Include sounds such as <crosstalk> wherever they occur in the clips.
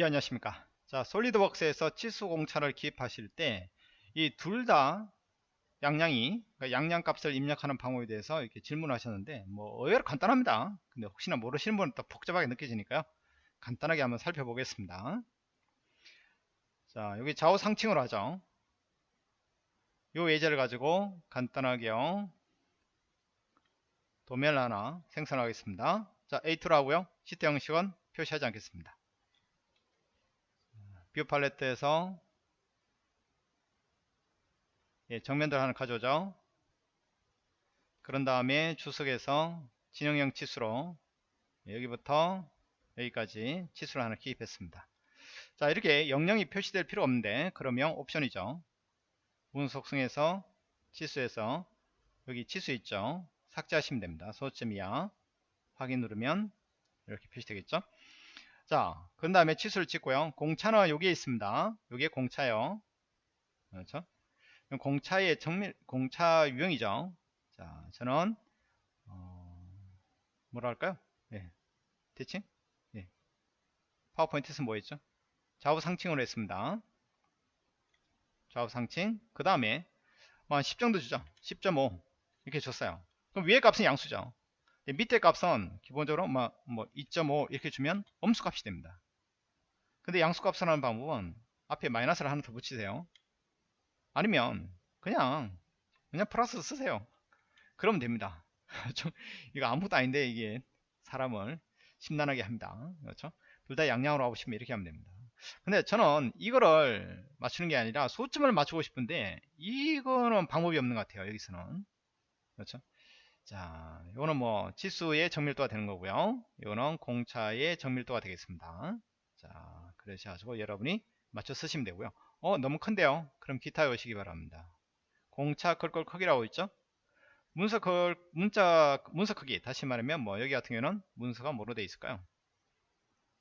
예 안녕하십니까? 자 솔리드웍스에서 치수 공차를 기입하실 때 이 둘 다 양양이 그러니까 양양 값을 입력하는 방법에 대해서 이렇게 질문하셨는데 뭐 의외로 간단합니다. 근데 혹시나 모르시는 분은 또 복잡하게 느껴지니까요. 간단하게 한번 살펴보겠습니다. 자 여기 좌우 상층으로 하죠. 요 예제를 가지고 간단하게요 도면을 하나 생성하겠습니다. 자 A2로 하고요. 시트 형식은 표시하지 않겠습니다 view palette에서 예, 정면도 하나 가져오죠. 그런 다음에 주석에서 지능형 치수로 예, 여기부터 여기까지 치수를 하나 기입했습니다. 자 이렇게 영영이 표시될 필요 없는데 그러면 옵션이죠. 문서 속성에서 치수에서 여기 치수 있죠. 삭제하시면 됩니다. 소수점 이하. 확인 누르면 이렇게 표시되겠죠. 자, 그 다음에 치수를 찍고요. 공차는 여기에 있습니다. 여기에 공차요. 그렇죠? 공차의 정밀, 공차 유형이죠. 자, 저는, 어, 뭐라 할까요? 예. 대칭? 예. 파워포인트에서 뭐 했죠? 좌우 상층으로 했습니다. 좌우 상층. 그 다음에, 뭐 10 정도 주죠. 10.5. 이렇게 줬어요. 그럼 위에 값은 양수죠. 밑에 값은 기본적으로 뭐, 뭐2.5 이렇게 주면 엄수 값이 됩니다. 근데 양수 값을 하는 방법은 앞에 마이너스를 하나 더 붙이세요. 아니면 그냥 그냥 플러스 쓰세요. 그러면 됩니다. <laughs> 좀 이거 아무것도 아닌데 이게 사람을 심란하게 합니다. 그렇죠? 둘 다 양양으로 하고 싶으면 이렇게 하면 됩니다. 근데 저는 이거를 맞추는 게 아니라 소점을 맞추고 싶은데 이거는 방법이 없는 것 같아요. 여기서는 그렇죠? 자, 이거는 뭐 치수의 정밀도가 되는 거고요. 이거는 공차의 정밀도가 되겠습니다. 자, 그러셔가지고 여러분이 맞춰 쓰시면 되고요. 어, 너무 큰데요. 그럼 기타 오시기 바랍니다. 공차 걸걸 크기라고 있죠? 문서 걸 문자 문서 크기 다시 말하면 뭐 여기 같은 경우는 문서가 뭐로 되어 있을까요?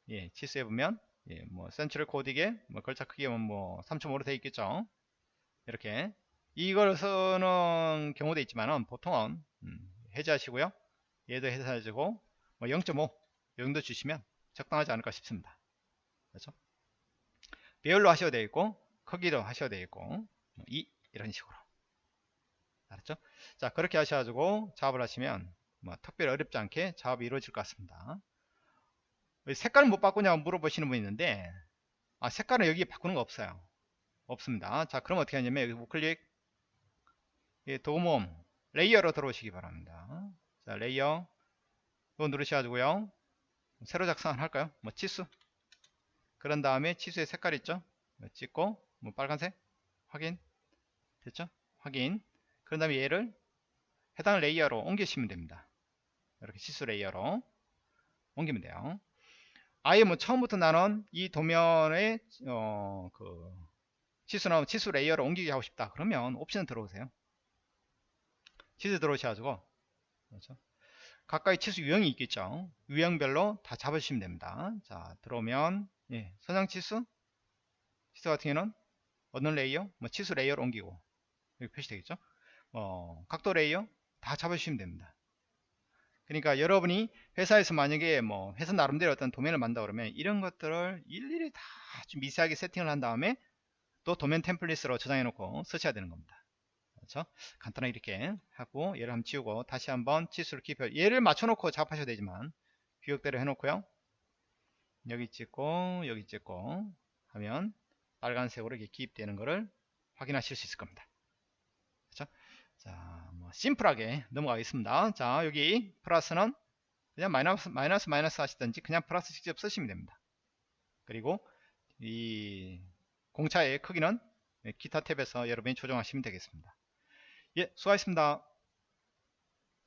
예, 치수에 보면 예, 뭐 센츄럴 코딩에 뭐 걸차 크기가 뭐 3.5로 되어 있겠죠. 이렇게 이걸 쓰는 경우도 있지만은 보통은 음, 해제하시고요. 얘도 해제하시고 뭐 0.5 정도 주시면 적당하지 않을까 싶습니다. 그렇죠? 배열로 하셔도 되겠고 크기로 하셔도 되겠고 2 이런 식으로 알았죠? 자 그렇게 하셔가지고 작업을 하시면 뭐 특별히 어렵지 않게 작업이 이루어질 것 같습니다. 색깔을 못 바꾸냐고 물어보시는 분이 있는데 아 색깔은 여기 바꾸는 거 없어요. 없습니다. 자 그럼 어떻게 하냐면 여기 우클릭 도구 모음 layer로 들어오시기 바랍니다. 자, layer. 이거 누르셔가지고요. 새로 작성 할까요? 뭐 치수. 그런 다음에 치수의 색깔 있죠? 찍고, 뭐 빨간색. 확인. 됐죠? 확인. 그런 다음에 얘를 해당 layer로 옮기시면 됩니다. 이렇게 치수 layer로 옮기면 돼요. 아예 뭐 처음부터 나는 이 도면에 어, 그 치수나 치수 layer를 옮기게 하고 싶다. 그러면 옵션 들어오세요. 치수 들어오셔가지고. 그렇죠? 각각의 치수 유형이 있겠죠. 유형별로 다 잡으시면 됩니다. 자 들어오면 예, 선형 치수? 치수 같은 경우는 어느 layer? 뭐 치수 layer로 옮기고 여기 표시되겠죠? 어, 각도 layer 다 잡으시면 됩니다. 그러니까 여러분이 회사에서 만약에 뭐 회사 나름대로 어떤 도면을 만다 그러면 이런 것들을 일일이 다 미세하게 세팅을 한 다음에 또 도면 템플릿으로 저장해 놓고 쓰셔야 되는 겁니다 그렇죠? 간단하게 이렇게 하고 얘를 한번 지우고 다시 한번 치수를 기입해 얘를 맞춰놓고 작업하셔도 되지만 규격대로 해놓고요 여기 찍고 여기 찍고 하면 빨간색으로 이렇게 기입되는 것을 확인하실 수 있을 겁니다 그렇죠? 자, 뭐 심플하게 넘어가겠습니다. 자, 여기 플러스는 그냥 마이너스 마이너스 마이너스 하시든지 그냥 플러스 직접 쓰시면 됩니다. 그리고 이 공차의 크기는 기타 탭에서 여러분이 조정하시면 되겠습니다. 예, 수고하셨습니다.